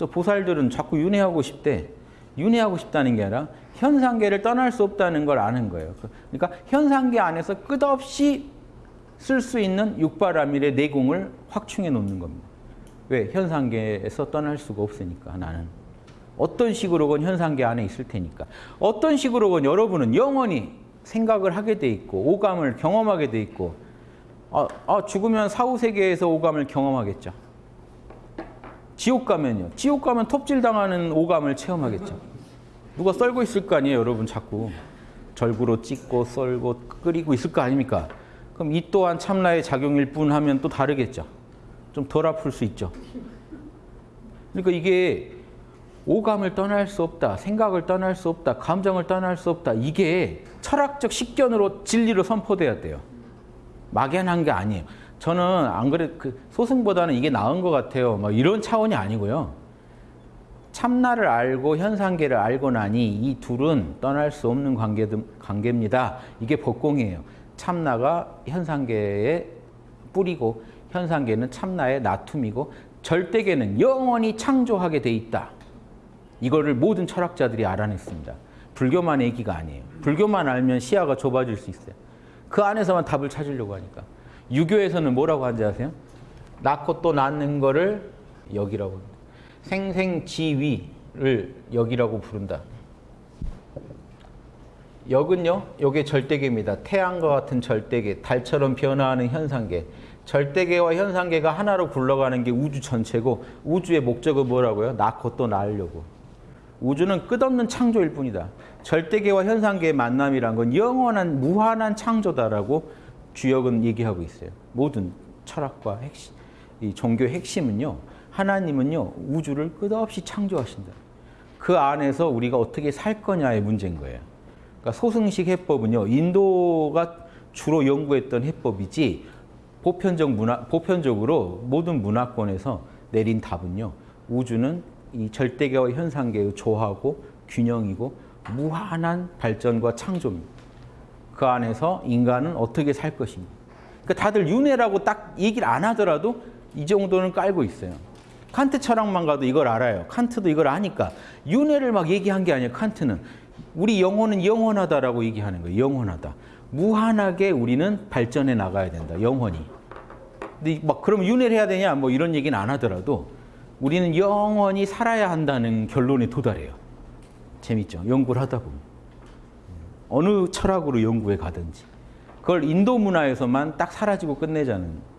저 보살들은 자꾸 윤회하고 싶대. 윤회하고 싶다는 게 아니라 현상계를 떠날 수 없다는 걸 아는 거예요. 그러니까 현상계 안에서 끝없이 쓸 수 있는 육바라밀의 내공을 확충해 놓는 겁니다. 왜? 현상계에서 떠날 수가 없으니까 나는. 어떤 식으로건 현상계 안에 있을 테니까. 어떤 식으로건 여러분은 영원히 생각을 하게 돼 있고 오감을 경험하게 돼 있고 아, 아 죽으면 사후세계에서 오감을 경험하겠죠. 지옥 가면요. 지옥 가면 톱질 당하는 오감을 체험하겠죠. 누가 썰고 있을 거 아니에요, 여러분 자꾸. 절구로 찍고 썰고 끓이고 있을 거 아닙니까? 그럼 이 또한 참나의 작용일 뿐 하면 또 다르겠죠. 좀 덜 아플 수 있죠. 그러니까 이게 오감을 떠날 수 없다, 생각을 떠날 수 없다, 감정을 떠날 수 없다. 이게 철학적 식견으로 진리로 선포돼야 돼요. 막연한 게 아니에요. 저는 안 그래 그 소승보다는 이게 나은 것 같아요. 막 이런 차원이 아니고요. 참나를 알고 현상계를 알고 나니 이 둘은 떠날 수 없는 관계, 관계입니다. 이게 법공이에요. 참나가 현상계의 뿌리고 현상계는 참나의 나툼이고 절대계는 영원히 창조하게 돼 있다. 이거를 모든 철학자들이 알아냈습니다. 불교만 얘기가 아니에요. 불교만 알면 시야가 좁아질 수 있어요. 그 안에서만 답을 찾으려고 하니까. 유교에서는 뭐라고 하는지 아세요? 낳고 또 낳는 거를 여기라고 합니다. 생생지위를 여기라고 부른다. 역은요, 요게 절대계입니다. 태양과 같은 절대계, 달처럼 변화하는 현상계. 절대계와 현상계가 하나로 굴러가는 게 우주 전체고 우주의 목적은 뭐라고요? 낳고 또 낳으려고. 우주는 끝없는 창조일 뿐이다. 절대계와 현상계의 만남이란 건 영원한 무한한 창조다라고 주역은 얘기하고 있어요. 모든 철학과 핵심, 이 종교의 핵심은요. 하나님은요. 우주를 끝없이 창조하신다. 그 안에서 우리가 어떻게 살 거냐의 문제인 거예요. 그러니까 소승식 해법은요. 인도가 주로 연구했던 해법이지 보편적 문화, 보편적으로 모든 문화권에서 내린 답은요. 우주는 이 절대계와 현상계의 조화고 균형이고 무한한 발전과 창조입니다. 그 안에서 인간은 어떻게 살 것입니다. 그러니까 다들 윤회라고 딱 얘기를 안 하더라도 이 정도는 깔고 있어요. 칸트 철학만 가도 이걸 알아요. 칸트도 이걸 아니까 윤회를 막 얘기한 게 아니에요. 칸트는 우리 영혼은 영원하다라고 얘기하는 거예요. 영원하다. 무한하게 우리는 발전해 나가야 된다. 영원히. 근데 막 그럼 윤회를 해야 되냐? 뭐 이런 얘기는 안 하더라도 우리는 영원히 살아야 한다는 결론에 도달해요. 재밌죠? 연구를 하다 보면. 어느 철학으로 연구에 가든지. 그걸 인도 문화에서만 딱 사라지고 끝내자는.